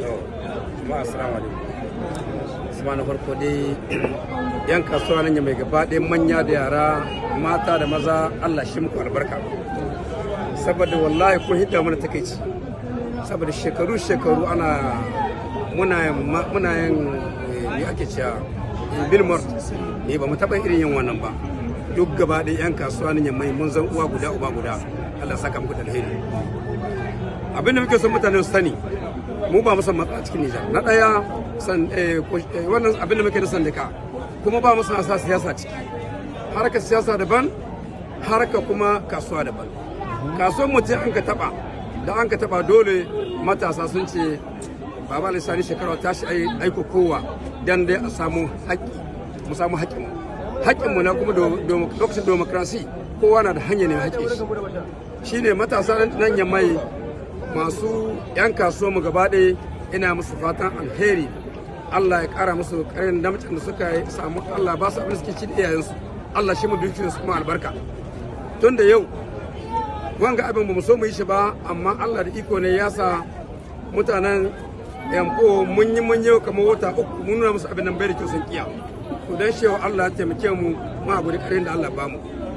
jama'a assalamu alaikum. Kuma na farko dai yan kasuwa nan mai gaba ɗaya manya da yara mata da maza Allah shi muku albarka. Saboda wallahi kun hidda mana takeici saboda shekaru shekaru ana muna muna yin me ake cewa bilmort ne ba mu taɓa irin yin wannan ba. Duk gaba ɗaya yan kasuwa nan mai mun zan uwa guda uba guda. Allah saka muku da alheri. Abin da muke son mutane su sani mu ba mu san matsa cikin Nijar na ɗaya san wannan abin da muke da sandika kuma ba mu sa siyasa ciki. Harkar siyasa daban harkar kuma kasuwa daban. Kasuwar mutum an ka taba da an ka taba dole matasa sun ce baba lissani shekara ta shi aiko kowa dan dai a samu haƙƙi mu samu haƙƙin haƙƙin mu na kuma lokacin demokrasi kowa na da hanyar ne haƙƙi shi. Shine matasa nan yammai masu 'yan kasuwa mu gaba ɗaya ina musu fatan alheri. Allah ya ƙara musu ƙarin damcin da suka samu Allah ba su abin suke ci da iyayensu. Allah shi mu dukiyarsu kuma albarka. Tun da yau wanga abin ba mu so mu yi shi ba amma Allah da iko ne ya sa mutanen yanko mun yi mun yau kamar wata uku mun nuna musu abin nan bai da kyau sun kiya. To dan shi Allah ya taimake mu ma guri ƙarin da Allah ba mu.